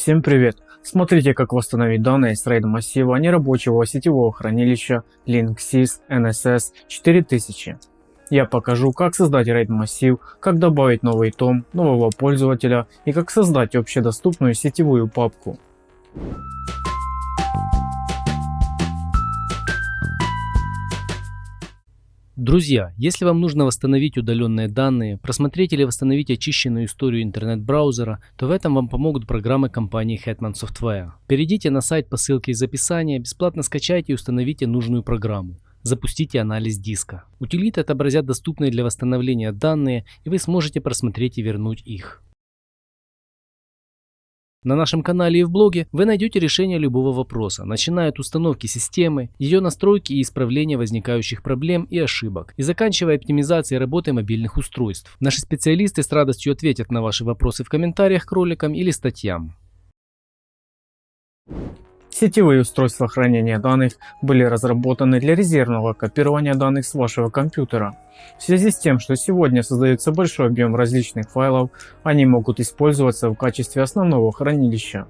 Всем привет! Смотрите как восстановить данные с RAID массива нерабочего сетевого хранилища Linksys NSS 4000. Я покажу как создать RAID массив, как добавить новый том нового пользователя и как создать общедоступную сетевую папку. Друзья, если вам нужно восстановить удаленные данные, просмотреть или восстановить очищенную историю интернет-браузера, то в этом вам помогут программы компании Hetman Software. Перейдите на сайт по ссылке из описания, бесплатно скачайте и установите нужную программу. Запустите анализ диска. Утилиты отобразят доступные для восстановления данные и вы сможете просмотреть и вернуть их. На нашем канале и в блоге вы найдете решение любого вопроса, начиная от установки системы, ее настройки и исправления возникающих проблем и ошибок, и заканчивая оптимизацией работы мобильных устройств. Наши специалисты с радостью ответят на ваши вопросы в комментариях к роликам или статьям. Сетевые устройства хранения данных были разработаны для резервного копирования данных с вашего компьютера. В связи с тем, что сегодня создается большой объем различных файлов, они могут использоваться в качестве основного хранилища.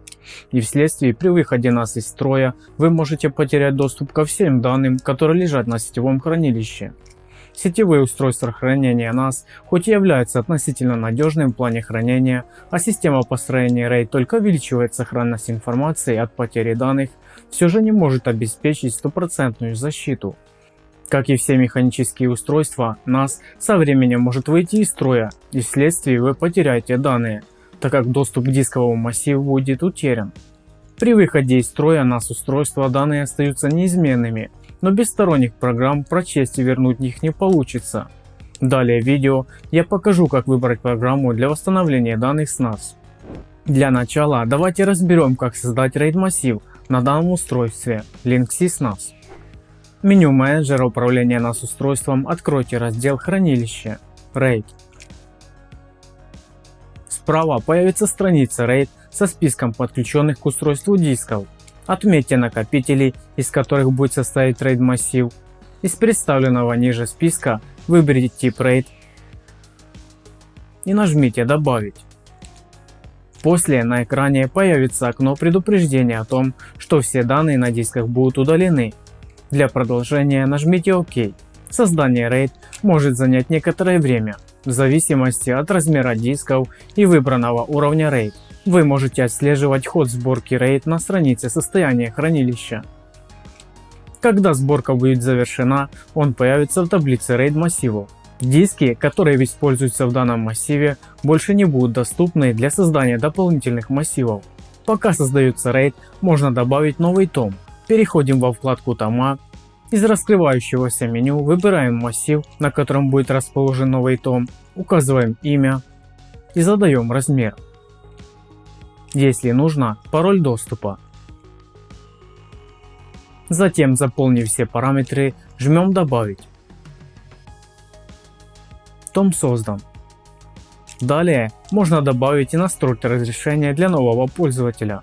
И вследствие при выходе NAS из строя вы можете потерять доступ ко всем данным, которые лежат на сетевом хранилище. Сетевые устройства хранения NAS хоть и являются относительно надежным в плане хранения, а система построения RAID только увеличивает сохранность информации от потери данных, все же не может обеспечить стопроцентную защиту. Как и все механические устройства, NAS со временем может выйти из строя и вследствие вы потеряете данные, так как доступ к дисковому массиву будет утерян. При выходе из строя NAS устройства данные остаются неизменными, но без сторонних программ прочесть и вернуть их не получится. Далее в видео я покажу как выбрать программу для восстановления данных с NAS. Для начала давайте разберем как создать RAID массив на данном устройстве Linksys NAS. Меню менеджера управления NAS устройством откройте раздел хранилище RAID. Справа появится страница RAID со списком подключенных к устройству дисков Отметьте накопители, из которых будет состоять RAID массив. Из представленного ниже списка выберите тип RAID и нажмите добавить. После на экране появится окно предупреждения о том, что все данные на дисках будут удалены. Для продолжения нажмите ОК. Создание RAID может занять некоторое время, в зависимости от размера дисков и выбранного уровня RAID. Вы можете отслеживать ход сборки RAID на странице состояния хранилища. Когда сборка будет завершена, он появится в таблице RAID массивов. Диски, которые используются в данном массиве, больше не будут доступны для создания дополнительных массивов. Пока создается RAID, можно добавить новый том. Переходим во вкладку тома. Из раскрывающегося меню выбираем массив, на котором будет расположен новый том, указываем имя и задаем размер если нужно, пароль доступа. Затем, заполнив все параметры, жмем «Добавить». Том создан. Далее можно добавить и настроить разрешение для нового пользователя.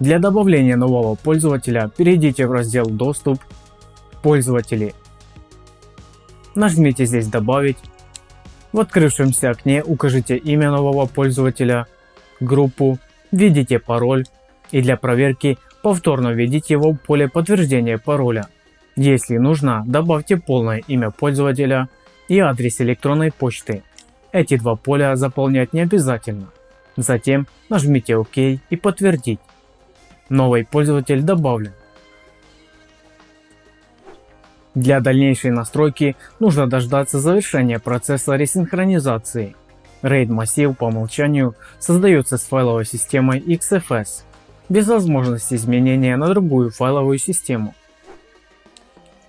Для добавления нового пользователя перейдите в раздел «Доступ», «Пользователи». Нажмите здесь «Добавить». В открывшемся окне укажите имя нового пользователя, группу введите пароль и для проверки повторно введите его в поле подтверждения пароля. Если нужно, добавьте полное имя пользователя и адрес электронной почты. Эти два поля заполнять не обязательно. Затем нажмите ОК и подтвердить. Новый пользователь добавлен. Для дальнейшей настройки нужно дождаться завершения процесса ресинхронизации. RAID массив по умолчанию создается с файловой системой XFS, без возможности изменения на другую файловую систему.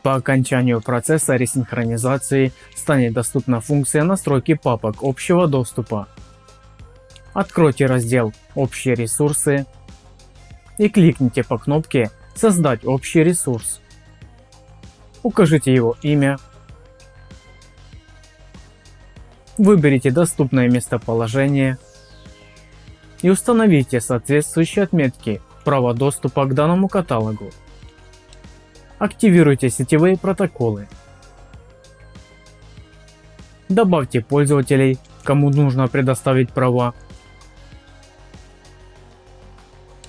По окончанию процесса ресинхронизации станет доступна функция настройки папок общего доступа. Откройте раздел «Общие ресурсы» и кликните по кнопке «Создать общий ресурс». Укажите его имя, Выберите доступное местоположение и установите соответствующие отметки права доступа к данному каталогу. Активируйте сетевые протоколы. Добавьте пользователей, кому нужно предоставить права.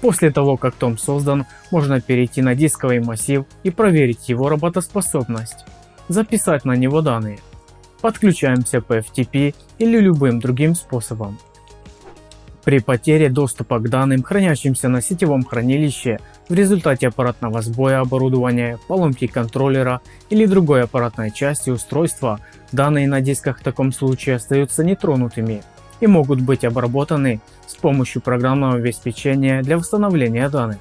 После того, как том создан, можно перейти на дисковый массив и проверить его работоспособность, записать на него данные. Подключаемся по FTP или любым другим способом. При потере доступа к данным, хранящимся на сетевом хранилище, в результате аппаратного сбоя оборудования, поломки контроллера или другой аппаратной части устройства, данные на дисках в таком случае остаются нетронутыми и могут быть обработаны с помощью программного обеспечения для восстановления данных.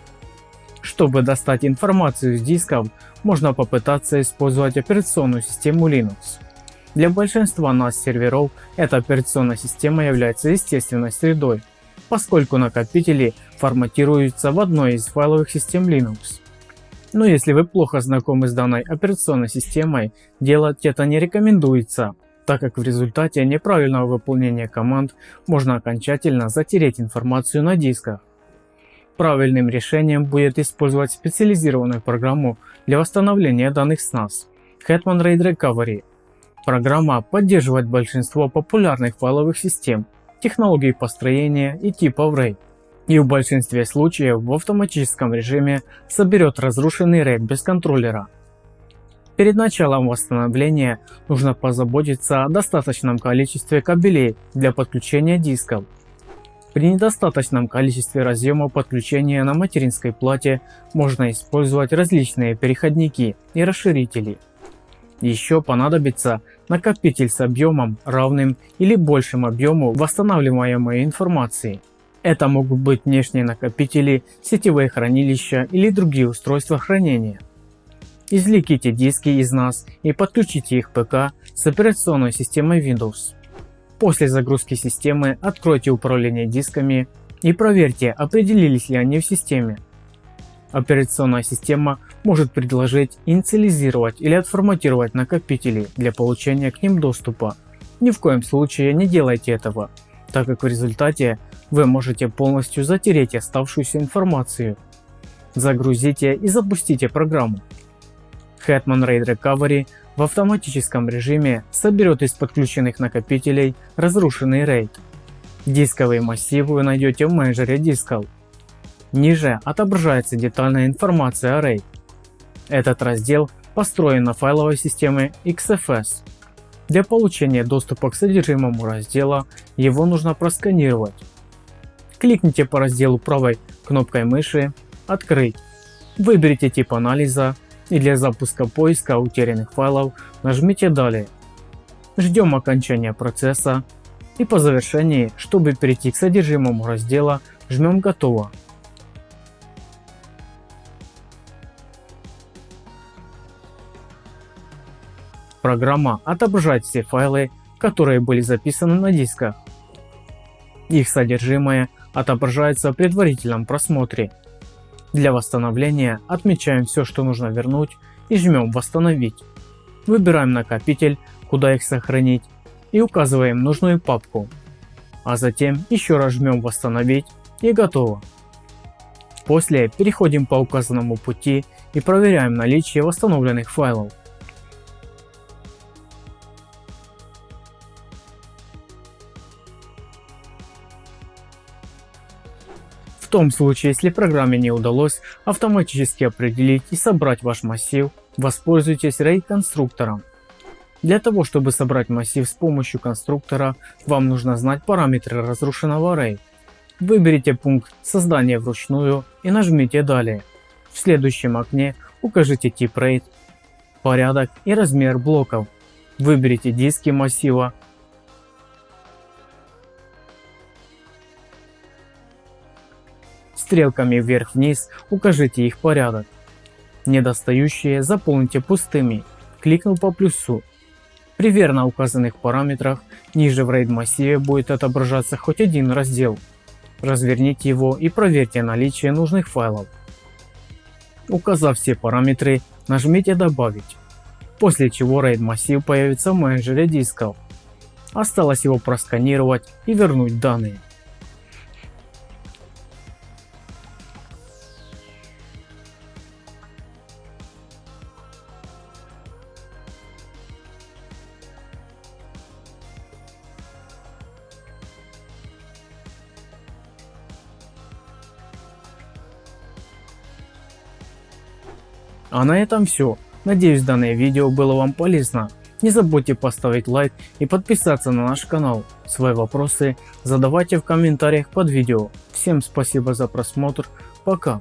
Чтобы достать информацию с дисков, можно попытаться использовать операционную систему Linux. Для большинства нас серверов эта операционная система является естественной средой, поскольку накопители форматируются в одной из файловых систем Linux. Но если вы плохо знакомы с данной операционной системой, делать это не рекомендуется, так как в результате неправильного выполнения команд можно окончательно затереть информацию на дисках. Правильным решением будет использовать специализированную программу для восстановления данных с NAS Hetman RAID Recovery. Программа поддерживает большинство популярных файловых систем, технологий построения и типов RAID. И в большинстве случаев в автоматическом режиме соберет разрушенный RAID без контроллера Перед началом восстановления нужно позаботиться о достаточном количестве кабелей для подключения дисков. При недостаточном количестве разъемов подключения на материнской плате можно использовать различные переходники и расширители. Еще понадобится накопитель с объемом равным или большим объему восстанавливаемой информации. Это могут быть внешние накопители, сетевые хранилища или другие устройства хранения. Извлеките диски из NAS и подключите их ПК с операционной системой Windows. После загрузки системы откройте управление дисками и проверьте определились ли они в системе. Операционная система может предложить инициализировать или отформатировать накопители для получения к ним доступа. Ни в коем случае не делайте этого, так как в результате вы можете полностью затереть оставшуюся информацию. Загрузите и запустите программу. Hetman RAID Recovery в автоматическом режиме соберет из подключенных накопителей разрушенный RAID. Дисковые массивы вы найдете в менеджере дисков. Ниже отображается детальная информация о RAID. Этот раздел построен на файловой системе XFS. Для получения доступа к содержимому раздела его нужно просканировать. Кликните по разделу правой кнопкой мыши «Открыть». Выберите тип анализа и для запуска поиска утерянных файлов нажмите «Далее». Ждем окончания процесса и по завершении, чтобы перейти к содержимому раздела, жмем «Готово». Программа отображает все файлы, которые были записаны на дисках. Их содержимое отображается в предварительном просмотре для восстановления отмечаем все, что нужно вернуть и жмем «Восстановить». Выбираем накопитель, куда их сохранить и указываем нужную папку. А затем еще раз жмем «Восстановить» и готово. После переходим по указанному пути и проверяем наличие восстановленных файлов. В том случае, если программе не удалось автоматически определить и собрать ваш массив, воспользуйтесь RAID конструктором. Для того, чтобы собрать массив с помощью конструктора, вам нужно знать параметры разрушенного RAID. Выберите пункт создания вручную и нажмите далее. В следующем окне укажите тип RAID, порядок и размер блоков. Выберите диски массива Стрелками вверх-вниз укажите их порядок. Недостающие заполните пустыми, кликнув по плюсу. При верно указанных параметрах ниже в RAID массиве будет отображаться хоть один раздел. Разверните его и проверьте наличие нужных файлов. Указав все параметры, нажмите «Добавить», после чего RAID массив появится в менеджере дисков. Осталось его просканировать и вернуть данные. А на этом все. Надеюсь данное видео было вам полезно. Не забудьте поставить лайк и подписаться на наш канал. Свои вопросы задавайте в комментариях под видео. Всем спасибо за просмотр. Пока.